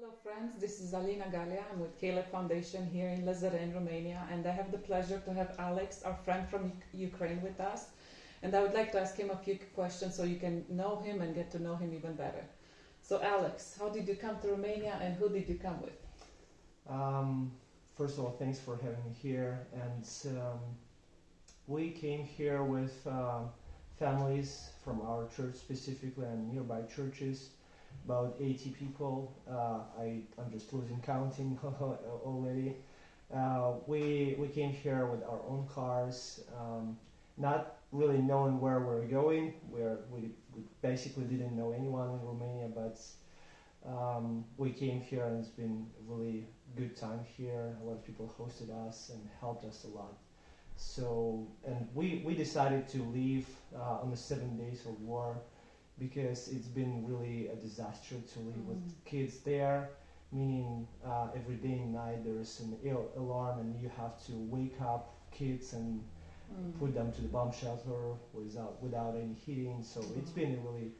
Hello, friends. This is Alina Galia. I'm with Caleb Foundation here in Lazare, Romania, and I have the pleasure to have Alex, our friend from Ukraine, with us. And I would like to ask him a few questions so you can know him and get to know him even better. So, Alex, how did you come to Romania and who did you come with? Um, first of all, thanks for having me here. And um, we came here with um, families from our church specifically and nearby churches, about 80 people. Uh, I, I'm just losing counting already. Uh, we, we came here with our own cars, um, not really knowing where we're going. We're, we, we basically didn't know anyone in Romania, but um, we came here and it's been a really good time here. A lot of people hosted us and helped us a lot. So, and we, we decided to leave uh, on the seven days of war because it's been really a disaster to live with kids there. Meaning, uh, every day and night there's an ill alarm, and you have to wake up kids and Mm. put them to the bomb shelter without without any heating. So it's been a really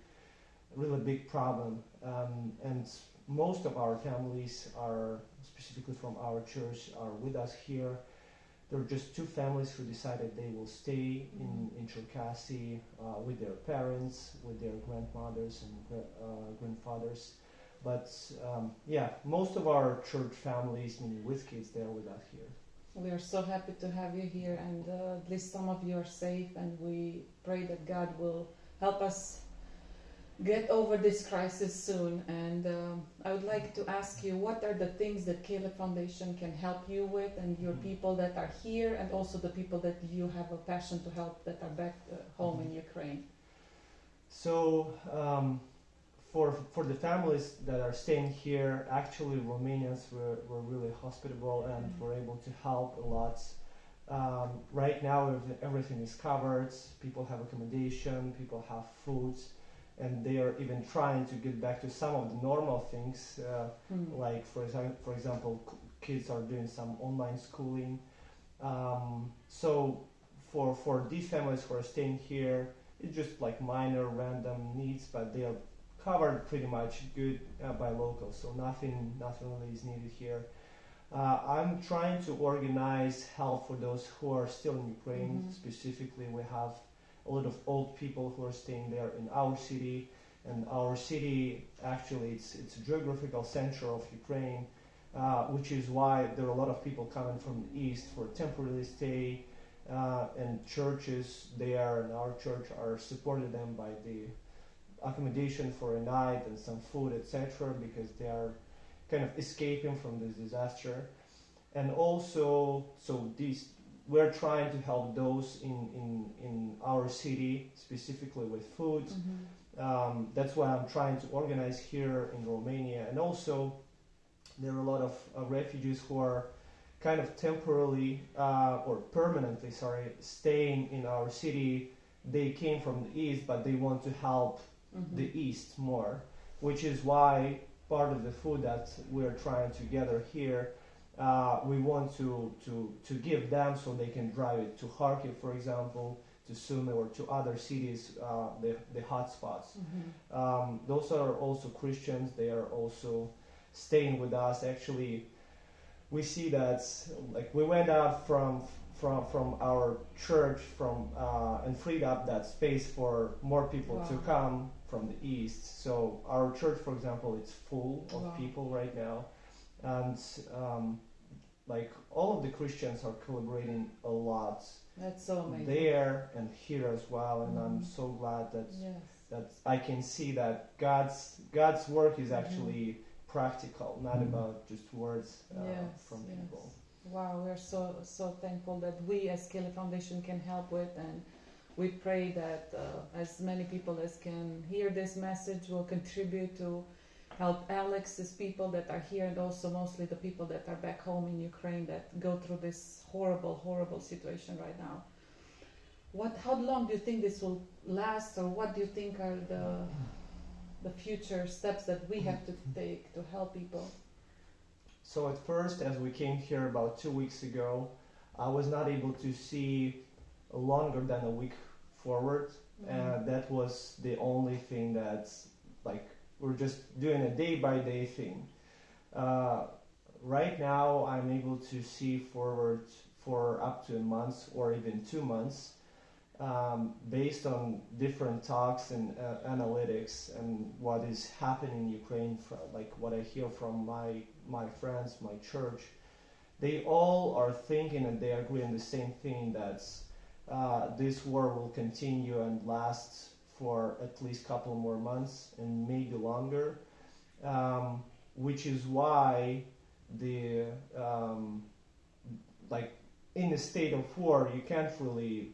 really big problem. Um, and most of our families are specifically from our church are with us here. There are just two families who decided they will stay in, in Cherkasy uh, with their parents, with their grandmothers and uh, grandfathers. But um, yeah, most of our church families, meaning with kids, they're with us here. We are so happy to have you here, and uh, at least some of you are safe, and we pray that God will help us get over this crisis soon. And um, I would like to ask you what are the things that Caleb Foundation can help you with, and your Mhm. people that are here, and also the people that you have a passion to help that are back uh, home in Ukraine? So um, for for the families that are staying here, actually Romanians were, were really hospitable and Mhm. were able to help a lot. Um, right now, everything is covered. People have accommodation. People have food, and they are even trying to get back to some of the normal things. Uh, Hmm. like for example, for example, kids are doing some online schooling. Um, so for for these families who are staying here, it's just like minor random needs, but they are covered pretty much good uh, by locals. So nothing nothing really is needed here. Uh, I'm trying to organize help for those who are still in Ukraine. Mhm. Specifically, we have a lot of old people who are staying there in our city, and our city actually it's it's a geographical center of Ukraine, uh, which is why there are a lot of people coming from the east for temporary stay, uh, and churches there and our church are supported them by the accommodation for a night and some food, etc., because they are kind of escaping from this disaster. And also, so these we're trying to help those in, in, in our city specifically with food. Mhm. Um, that's why I'm trying to organize here in Romania. And also, there are a lot of uh, refugees who are kind of temporarily uh, or permanently, sorry, staying in our city. They came from the east, but they want to help Mhm. the east more, which is why part of the food that we're trying to gather here, uh, we want to, to, to give them so they can drive it to Kharkiv, for example, to Sumy or to other cities, uh, the, the hotspots. Mhm. Um, those are also Christians. They are also staying with us. Actually, we see that like we went out from from from our church from uh, and freed up that space for more people to come from the east. So our church, for example, it's full of Wow. people right now, and um, like all of the Christians are collaborating a lot That's so amazing. there and here as well. And I'm Mhm. so glad that Yes. that I can see that God's God's work is Mhm. actually practical, not Mhm. about just words uh, Yes, from yes. people. Wow, we're so so thankful that we as Caleb Foundation can help with, and we pray that uh, as many people as can hear this message will contribute to help Alex's people that are here, and also mostly the people that are back home in Ukraine that go through this horrible, horrible situation right now. What? How long do you think this will last, or what do you think are the the future steps that we have to take to help people? So at first, as we came here about two weeks ago, I was not able to see longer than a week forward, mm-hmm. and that was the only thing that's like we're just doing a day by day thing. Uh, right now, I'm able to see forward for up to a month or even two months, um, based on different talks and uh, analytics and what is happening in Ukraine, like what I hear from my my friends, my church. They all are thinking and they agree on the same thing that uh, this war will continue and last for at least a couple more months and maybe longer, um, which is why the um, like in a state of war you can't really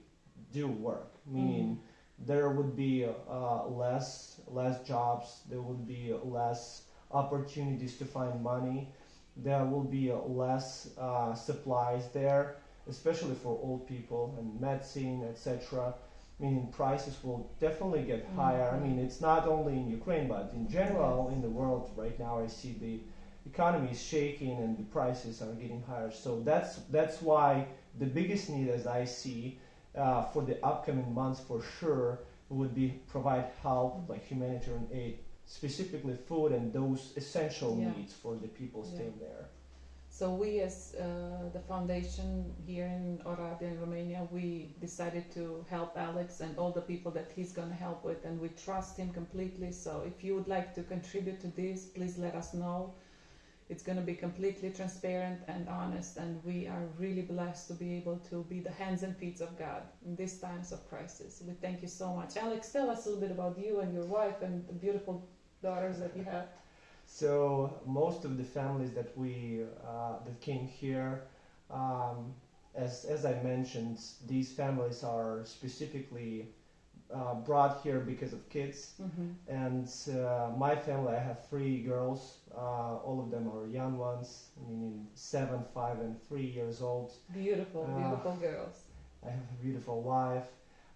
do work, meaning mm. there would be uh, less less jobs, there would be less opportunities to find money, there will be less uh, supplies there especially for old people and medicine, etc. Meaning prices will definitely get mm-hmm. higher. I mean, it's not only in Ukraine, but in general in the world right now. I see the economy is shaking and the prices are getting higher. So that's that's why the biggest need, as I see, uh, for the upcoming months for sure would be provide help like humanitarian aid, specifically food and those essential yeah. needs for the people yeah. staying there. So we, as uh, the foundation here in Oradea, in Romania, we decided to help Alex and all the people that he's going to help with, and we trust him completely. So if you would like to contribute to this, please let us know. It's going to be completely transparent and honest, and we are really blessed to be able to be the hands and feet of God in these times of crisis. We thank you so much. Alex, tell us a little bit about you and your wife and the beautiful daughters that you have. So most of the families that we uh, that came here, um, as as I mentioned, these families are specifically uh, brought here because of kids. Mm-hmm. And uh, my family, I have three girls. Uh, all of them are young ones, meaning seven, five, and three years old. Beautiful, uh, beautiful girls. I have a beautiful wife.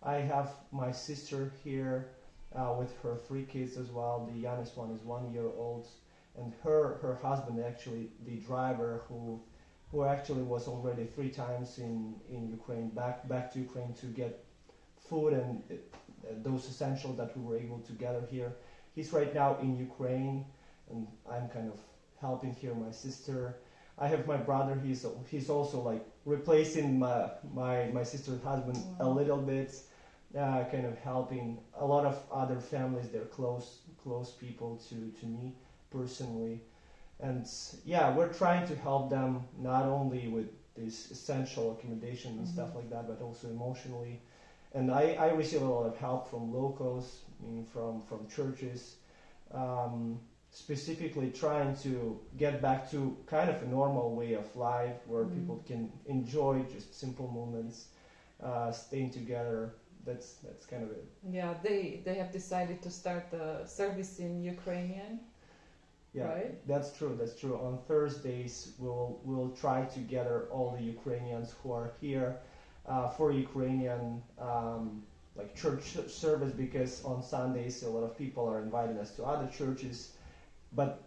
I have my sister here uh, with her three kids as well. The youngest one is one year old and her her husband actually the driver who who actually was already three times in in Ukraine back back to Ukraine to get food and uh, those essentials that we were able to gather here. He's right now in Ukraine, and I'm kind of helping here my sister. I have my brother. He's he's also like replacing my my my sister's husband wow. a little bit, uh, kind of helping a lot of other families. They're close close people to to me personally. And yeah, we're trying to help them not only with this essential accommodation and mm-hmm. stuff like that, but also emotionally. And I, I receive a lot of help from locals, from, from churches, um, specifically trying to get back to kind of a normal way of life where mm-hmm. people can enjoy just simple moments, uh, staying together. That's that's kind of it. Yeah, they they have decided to start the service in Ukrainian yeah, right? that's true. That's true. On Thursdays, we'll we'll try to gather all the Ukrainians who are here uh, for Ukrainian um, like church service because on Sundays a lot of people are inviting us to other churches, but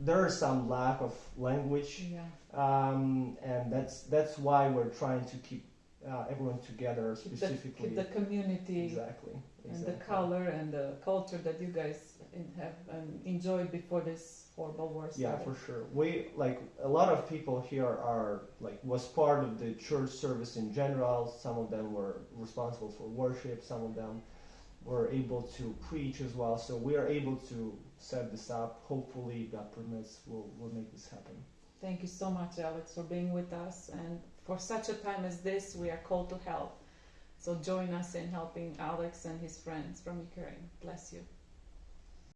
there is some lack of language, yeah. um, and that's that's why we're trying to keep uh, everyone together specifically. The, the community, exactly, exactly, and the color and the culture that you guys have um, enjoyed before this horrible war started. Yeah, for sure. We like a lot of people here are like was part of the church service in general. Some of them were responsible for worship. Some of them were able to preach as well. So we are able to set this up. Hopefully, God permits, we'll we'll make this happen. Thank you so much, Alex, for being with us. And for such a time as this, we are called to help. So join us in helping Alex and his friends from Ukraine. Bless you.